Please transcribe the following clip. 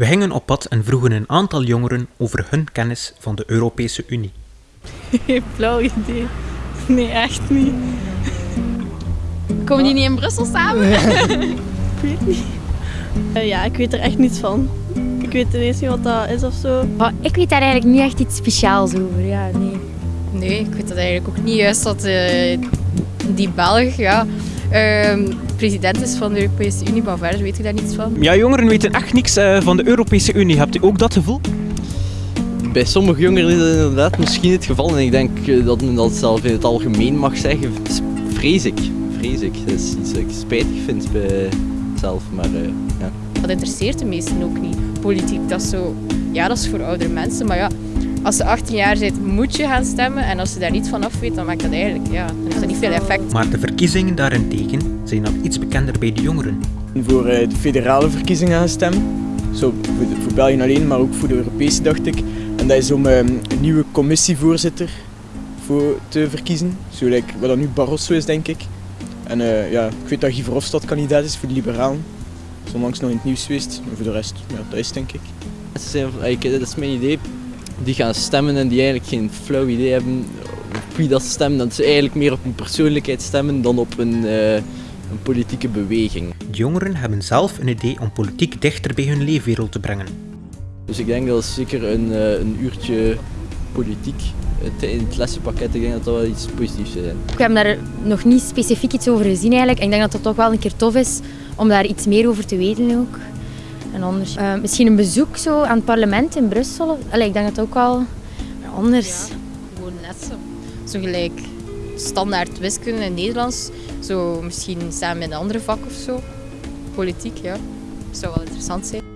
We gingen op pad en vroegen een aantal jongeren over hun kennis van de Europese Unie. Geen flauw idee. Nee, echt niet. Komen die niet in Brussel samen? Ik weet niet. Eh, ja, ik weet er echt niets van. Ik weet ineens niet wat dat is of zo. Maar ik weet daar eigenlijk niet echt iets speciaals over. Ja, nee. Nee, ik weet dat eigenlijk ook niet. Juist dat eh, die Belg ja, ehm, president is van de Europese Unie, maar verder weet ik daar niets van. Ja, jongeren weten echt niks eh, van de Europese Unie. Hebt u ook dat gevoel? Bij sommige jongeren is dat inderdaad misschien het geval. En ik denk eh, dat men dat zelf in het algemeen mag zeggen. Vrees ik. Vrees ik. Dat is iets dat ik spijtig vind bij zelf. Maar eh, ja. Dat interesseert de meesten ook niet. Politiek, dat is zo... Ja, dat is voor oudere mensen, maar ja... Als ze 18 jaar zijn, moet je gaan stemmen. En als ze daar niet van af weet, dan maakt dat eigenlijk... Ja, dan heeft dat niet veel effect. Maar de verkiezingen daarentegen zijn al iets bekender bij de jongeren. voor eh, de federale verkiezingen gaan stemmen. Zo voor, België alleen, maar ook voor de Europese dacht ik. En dat is om eh, een nieuwe commissievoorzitter voor te verkiezen. Zo like, wat dat nu Barroso is, denk ik. En eh, ja, ik weet dat Guy Verhofstadt kandidaat is voor de Liberalen. Dat is onlangs nog in het nieuws geweest. Maar voor de rest, ja, dat is denk ik. Like, dat is mijn idee. Die gaan stemmen en die eigenlijk geen flauw idee hebben op wie dat stemmen. Dat ze eigenlijk meer op een persoonlijkheid stemmen dan op een, eh, een politieke beweging. De jongeren hebben zelf een idee om politiek dichter bij hun leefwereld te brengen. Dus ik denk dat zeker een, eh, een uurtje politiek in het lessenpakket, ik denk dat dat wel iets positiefs zou zijn. We hebben daar nog niet specifiek iets over gezien eigenlijk. En ik denk dat het toch wel een keer tof is om daar iets meer over te weten ook. Anders, eh, misschien een bezoek zo aan het parlement in Brussel. Allee, ik denk het ook wel anders. Gewoon net zo. Zo gelijk standaard wiskunde en Nederlands. Zo misschien samen met een andere vak of zo. Politiek, ja. Dat zou wel interessant zijn.